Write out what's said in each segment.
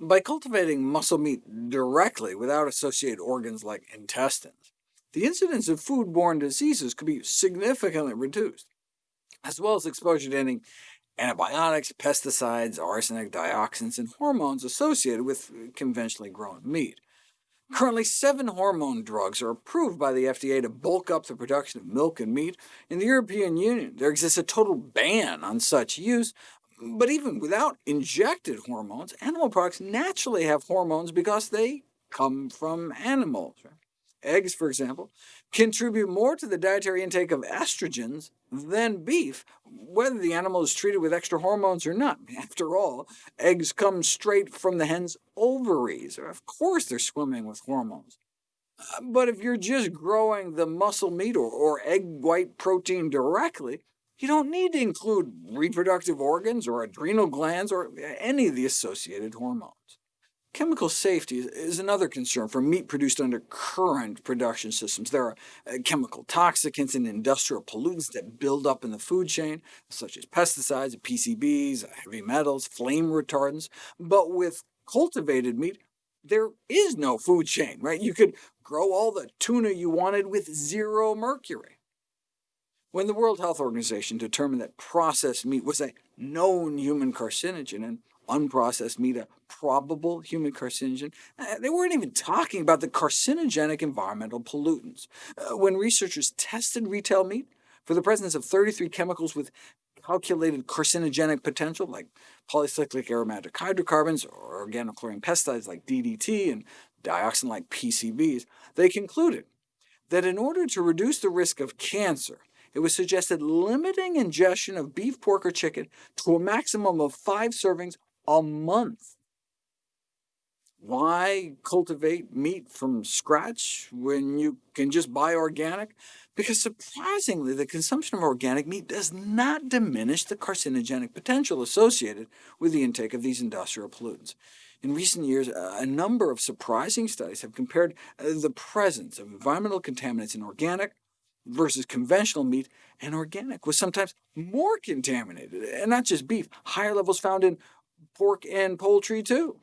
By cultivating muscle meat directly without associated organs like intestines, the incidence of food-borne diseases could be significantly reduced, as well as exposure to any antibiotics, pesticides, arsenic, dioxins, and hormones associated with conventionally grown meat. Currently, seven hormone drugs are approved by the FDA to bulk up the production of milk and meat. In the European Union, there exists a total ban on such use, but even without injected hormones, animal products naturally have hormones because they come from animals. Eggs, for example, contribute more to the dietary intake of estrogens than beef, whether the animal is treated with extra hormones or not. After all, eggs come straight from the hen's ovaries. Of course they're swimming with hormones. Uh, but if you're just growing the muscle meat or, or egg white protein directly, you don't need to include reproductive organs or adrenal glands or any of the associated hormones. Chemical safety is another concern for meat produced under current production systems. There are uh, chemical toxicants and industrial pollutants that build up in the food chain, such as pesticides, PCBs, heavy metals, flame retardants. But with cultivated meat, there is no food chain. Right? You could grow all the tuna you wanted with zero mercury. When the World Health Organization determined that processed meat was a known human carcinogen, and unprocessed meat a probable human carcinogen, uh, they weren't even talking about the carcinogenic environmental pollutants. Uh, when researchers tested retail meat for the presence of 33 chemicals with calculated carcinogenic potential, like polycyclic aromatic hydrocarbons or organochlorine pesticides like DDT and dioxin like PCBs, they concluded that in order to reduce the risk of cancer, it was suggested limiting ingestion of beef, pork, or chicken to a maximum of five servings a month. Why cultivate meat from scratch when you can just buy organic? Because surprisingly, the consumption of organic meat does not diminish the carcinogenic potential associated with the intake of these industrial pollutants. In recent years, a number of surprising studies have compared uh, the presence of environmental contaminants in organic versus conventional meat, and organic was sometimes more contaminated, and not just beef. Higher levels found in pork and poultry too.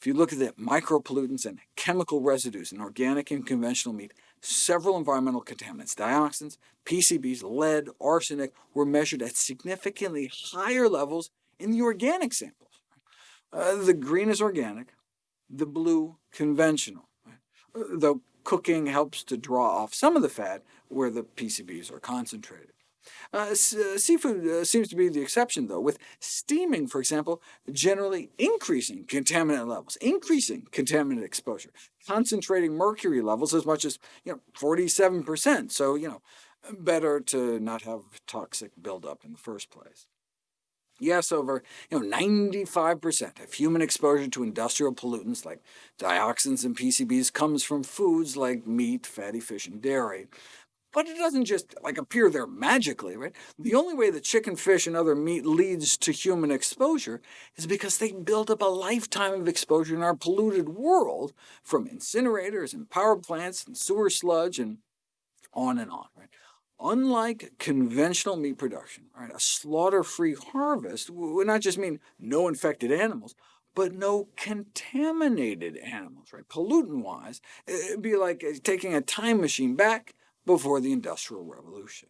If you look at the micropollutants and chemical residues in organic and conventional meat, several environmental contaminants, dioxins, PCBs, lead, arsenic, were measured at significantly higher levels in the organic samples. Uh, the green is organic, the blue conventional, uh, though cooking helps to draw off some of the fat where the PCBs are concentrated. Uh, uh, seafood uh, seems to be the exception, though, with steaming, for example, generally increasing contaminant levels, increasing contaminant exposure, concentrating mercury levels as much as you know, 47%, so you know, better to not have toxic buildup in the first place. Yes, over you know, 95% of human exposure to industrial pollutants like dioxins and PCBs comes from foods like meat, fatty fish, and dairy. But it doesn't just like appear there magically, right? The only way that chicken, fish, and other meat leads to human exposure is because they build up a lifetime of exposure in our polluted world, from incinerators and power plants and sewer sludge and on and on. Right? Unlike conventional meat production, right, a slaughter-free harvest would not just mean no infected animals, but no contaminated animals. Right? Pollutant-wise, it'd be like eh, taking a time machine back before the Industrial Revolution.